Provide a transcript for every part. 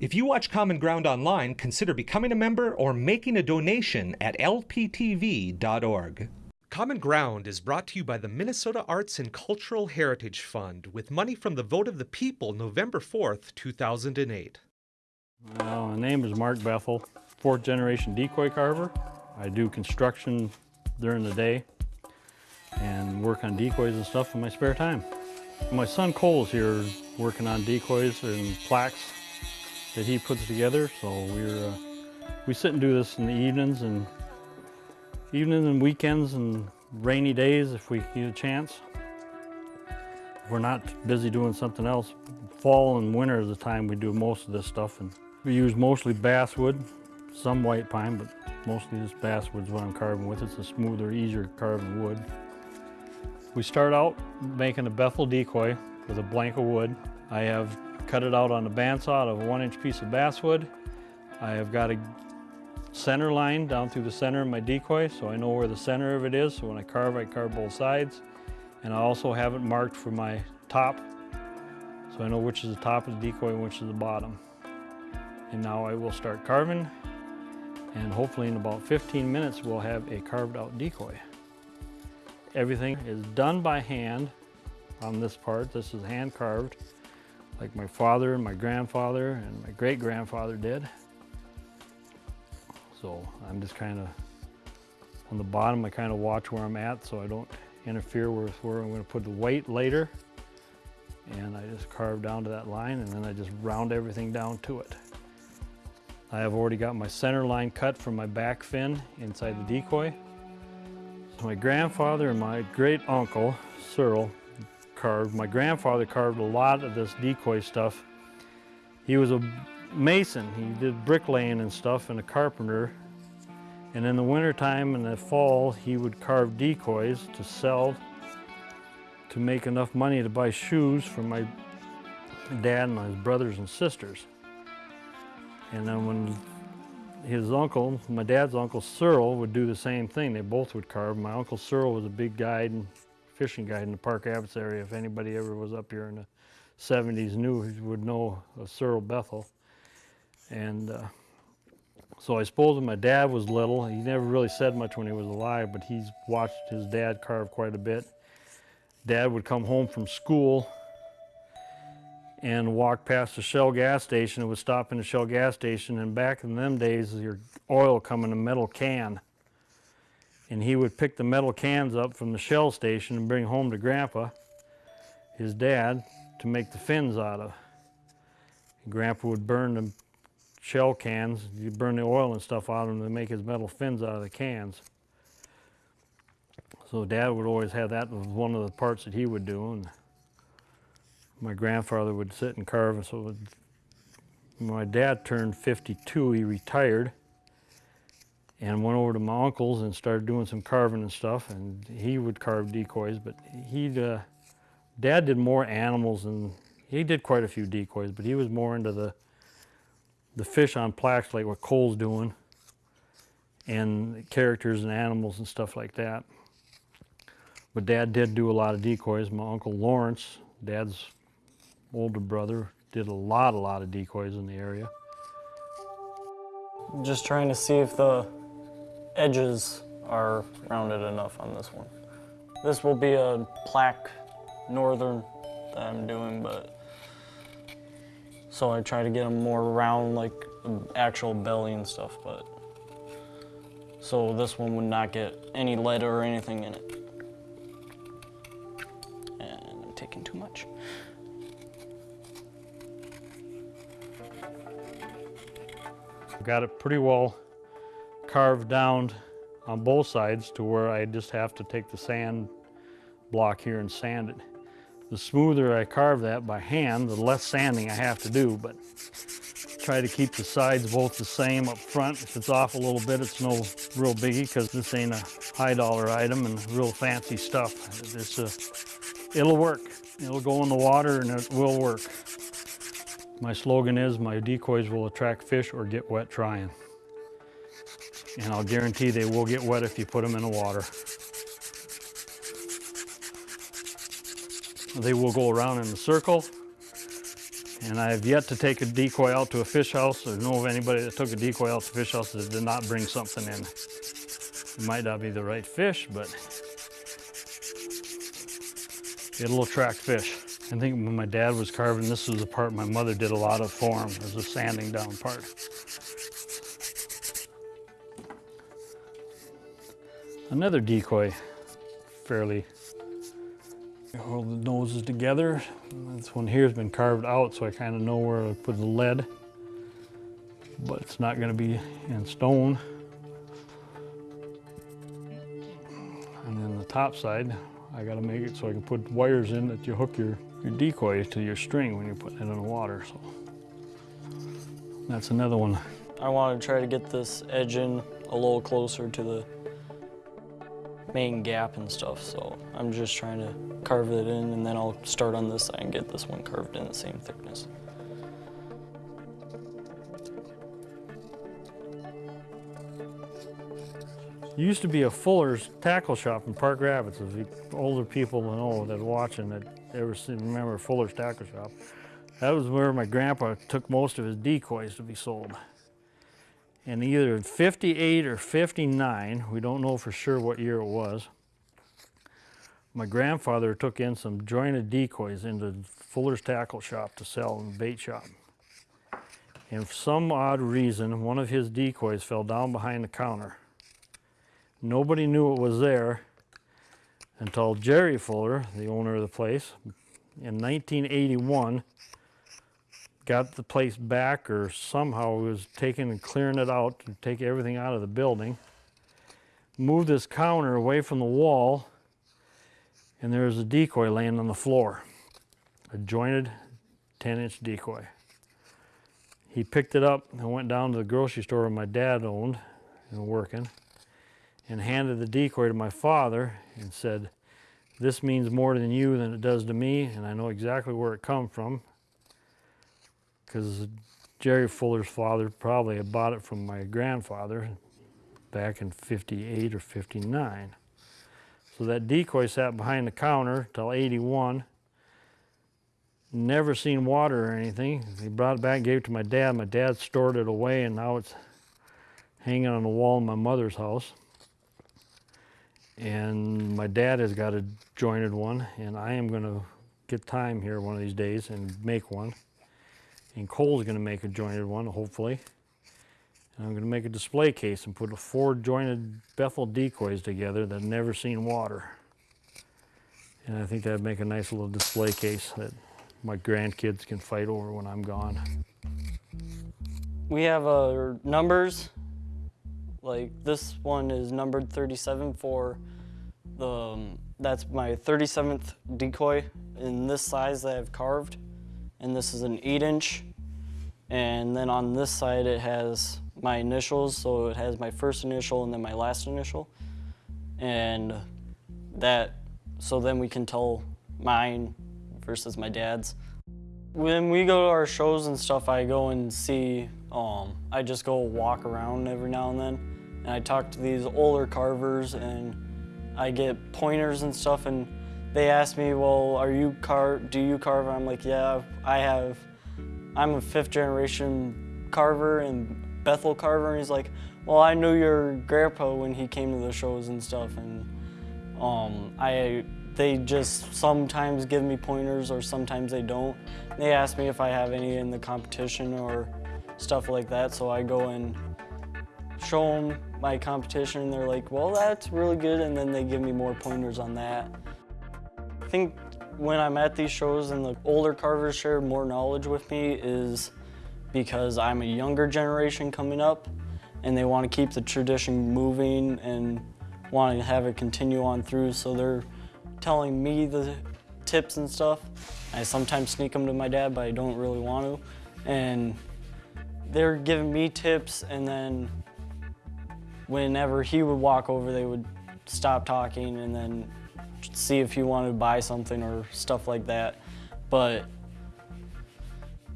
If you watch Common Ground online, consider becoming a member or making a donation at lptv.org. Common Ground is brought to you by the Minnesota Arts and Cultural Heritage Fund with money from the vote of the people November 4th, 2008. Well, my name is Mark Bethel, fourth generation decoy carver. I do construction during the day and work on decoys and stuff in my spare time. My son Cole's here working on decoys and plaques that he puts together. So we're, uh, we sit and do this in the evenings and evenings and weekends and rainy days if we get a chance. If we're not busy doing something else. Fall and winter is the time we do most of this stuff. And we use mostly basswood, some white pine, but mostly this basswood is what I'm carving with. It's a smoother, easier carving wood. We start out making a Bethel decoy with a blank of wood. I have cut it out on a bandsaw out of a one inch piece of basswood. I have got a center line down through the center of my decoy so I know where the center of it is. So when I carve, I carve both sides. And I also have it marked for my top so I know which is the top of the decoy and which is the bottom. And now I will start carving and hopefully in about 15 minutes we'll have a carved out decoy. Everything is done by hand on this part. This is hand carved like my father and my grandfather and my great grandfather did. So I'm just kind of on the bottom I kind of watch where I'm at so I don't interfere with where I'm going to put the weight later and I just carve down to that line and then I just round everything down to it. I have already got my center line cut from my back fin inside the decoy. My grandfather and my great uncle, Cyril, carved. My grandfather carved a lot of this decoy stuff. He was a mason. He did bricklaying and stuff and a carpenter. And in the wintertime and the fall, he would carve decoys to sell to make enough money to buy shoes for my dad and his brothers and sisters. And then when his uncle, my dad's uncle Cyril, would do the same thing. They both would carve. My uncle Cyril was a big guide and fishing guide in the Park Rapids area. If anybody ever was up here in the 70s knew, would know of Cyril Bethel. And uh, so I suppose when my dad was little, he never really said much when he was alive, but he's watched his dad carve quite a bit. Dad would come home from school and walk past the Shell gas station. It would stop in the Shell gas station. And back in them days, your oil come in a metal can. And he would pick the metal cans up from the Shell station and bring home to Grandpa, his dad, to make the fins out of. And Grandpa would burn the shell cans, he'd burn the oil and stuff out of them to make his metal fins out of the cans. So Dad would always have that was one of the parts that he would do. And my grandfather would sit and carve. And so my dad turned 52, he retired and went over to my uncle's and started doing some carving and stuff. And he would carve decoys, but he'd, uh, dad did more animals and he did quite a few decoys, but he was more into the, the fish on plaques like what Cole's doing and characters and animals and stuff like that. But dad did do a lot of decoys. My uncle Lawrence, dad's older brother, did a lot, a lot of decoys in the area. Just trying to see if the edges are rounded enough on this one. This will be a plaque northern that I'm doing, but so I try to get them more round like actual belly and stuff, but so this one would not get any lead or anything in it. And I'm taking too much. Got it pretty well carved down on both sides to where I just have to take the sand block here and sand it. The smoother I carve that by hand, the less sanding I have to do, but try to keep the sides both the same up front. If it's off a little bit, it's no real biggie because this ain't a high dollar item and real fancy stuff. It's a, it'll work. It'll go in the water and it will work. My slogan is, my decoys will attract fish or get wet trying. And I'll guarantee they will get wet if you put them in the water. They will go around in a circle And I have yet to take a decoy out to a fish house or know of anybody that took a decoy out to a fish house that did not bring something in. It might not be the right fish, but a little track fish. I think when my dad was carving, this was the part my mother did a lot of for him, was the sanding down part. Another decoy, fairly hold the noses together. This one here has been carved out, so I kind of know where to put the lead, but it's not going to be in stone. And then the top side, I got to make it so I can put wires in that you hook your, your decoy to your string when you're putting it in the water. So that's another one. I want to try to get this edge in a little closer to the main gap and stuff, so I'm just trying to carve it in and then I'll start on this side and get this one carved in the same thickness. Used to be a Fuller's tackle shop in Park Rapids. You older people know that watching that ever seen, remember Fuller's tackle shop. That was where my grandpa took most of his decoys to be sold. And either 58 or 59, we don't know for sure what year it was, my grandfather took in some jointed decoys into Fuller's tackle shop to sell in the bait shop. And for some odd reason, one of his decoys fell down behind the counter. Nobody knew it was there until Jerry Fuller, the owner of the place, in 1981 got the place back or somehow was taking and clearing it out to take everything out of the building. Moved this counter away from the wall and there was a decoy laying on the floor, a jointed 10 inch decoy. He picked it up and went down to the grocery store my dad owned and working and handed the decoy to my father and said, this means more than you than it does to me and I know exactly where it come from because Jerry Fuller's father probably bought it from my grandfather back in 58 or 59. So that decoy sat behind the counter till 81. Never seen water or anything. He brought it back, gave it to my dad. My dad stored it away and now it's hanging on the wall in my mother's house. And my dad has got a jointed one and I am gonna get time here one of these days and make one. And Cole's gonna make a jointed one, hopefully. And I'm gonna make a display case and put four jointed Bethel decoys together that never seen water. And I think that'd make a nice little display case that my grandkids can fight over when I'm gone. We have uh, numbers, like this one is numbered 37 for the, um, that's my 37th decoy in this size that I've carved. And this is an eight inch. And then on this side it has my initials, so it has my first initial and then my last initial. And that, so then we can tell mine versus my dad's. When we go to our shows and stuff, I go and see, um, I just go walk around every now and then. And I talk to these older carvers and I get pointers and stuff and they ask me, well, are you car do you carve? I'm like, yeah, I have, I'm a fifth generation carver and Bethel Carver, and he's like, well, I knew your grandpa when he came to the shows and stuff, and um, I they just sometimes give me pointers or sometimes they don't. They ask me if I have any in the competition or stuff like that, so I go and show them my competition, and they're like, well, that's really good, and then they give me more pointers on that. I think when I'm at these shows and the older carvers share more knowledge with me is because I'm a younger generation coming up and they want to keep the tradition moving and want to have it continue on through. So they're telling me the tips and stuff. I sometimes sneak them to my dad, but I don't really want to. And they're giving me tips and then whenever he would walk over, they would stop talking and then see if you want to buy something or stuff like that. But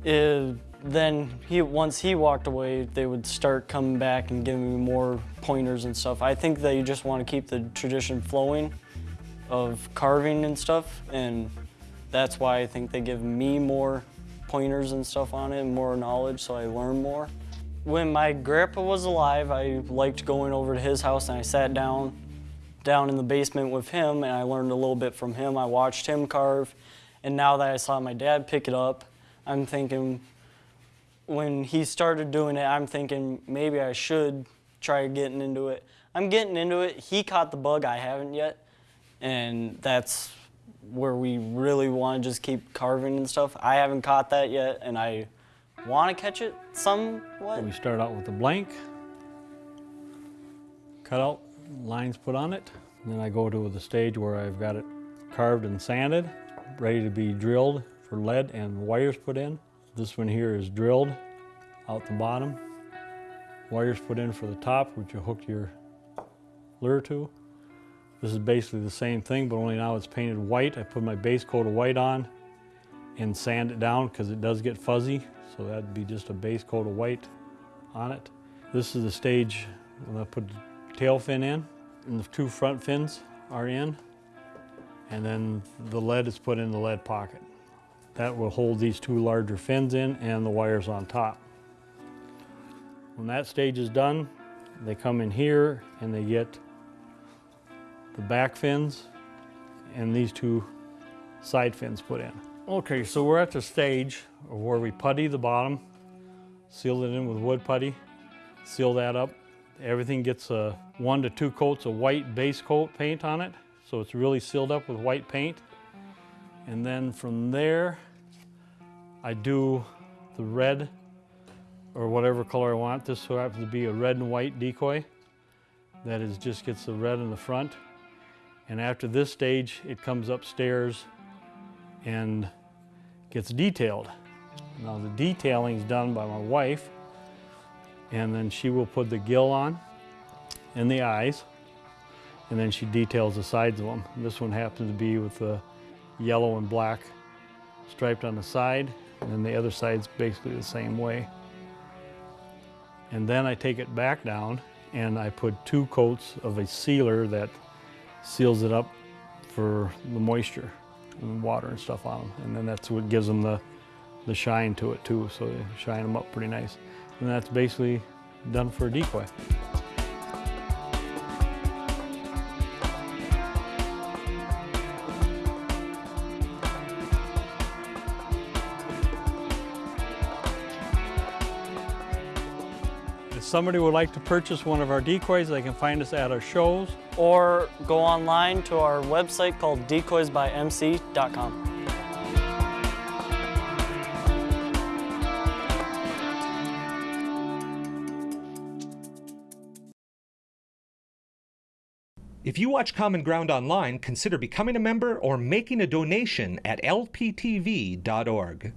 it, then he once he walked away, they would start coming back and giving me more pointers and stuff. I think they just want to keep the tradition flowing of carving and stuff, and that's why I think they give me more pointers and stuff on it, more knowledge, so I learn more. When my grandpa was alive, I liked going over to his house and I sat down down in the basement with him and I learned a little bit from him. I watched him carve and now that I saw my dad pick it up, I'm thinking when he started doing it, I'm thinking maybe I should try getting into it. I'm getting into it. He caught the bug, I haven't yet. And that's where we really want to just keep carving and stuff. I haven't caught that yet and I want to catch it somewhat. We start out with a blank, cut out, lines put on it. And then I go to the stage where I've got it carved and sanded, ready to be drilled for lead and wires put in. This one here is drilled out the bottom. Wires put in for the top, which you hook your lure to. This is basically the same thing, but only now it's painted white. I put my base coat of white on and sand it down because it does get fuzzy. So that'd be just a base coat of white on it. This is the stage when I put tail fin in and the two front fins are in. And then the lead is put in the lead pocket. That will hold these two larger fins in and the wires on top. When that stage is done, they come in here and they get the back fins and these two side fins put in. Okay, so we're at the stage of where we putty the bottom, seal it in with wood putty, seal that up. Everything gets a one to two coats of white base coat paint on it, so it's really sealed up with white paint. And then from there, I do the red or whatever color I want. This happens to be a red and white decoy. That is just gets the red in the front and after this stage, it comes upstairs and gets detailed. Now the detailing is done by my wife, and then she will put the gill on and the eyes, and then she details the sides of them. This one happens to be with the yellow and black striped on the side, and then the other side's basically the same way. And then I take it back down and I put two coats of a sealer that seals it up for the moisture and water and stuff on them. And then that's what gives them the, the shine to it too, so they shine them up pretty nice. And that's basically done for a decoy. If somebody would like to purchase one of our decoys, they can find us at our shows or go online to our website called decoysbymc.com. If you watch Common Ground online, consider becoming a member or making a donation at lptv.org.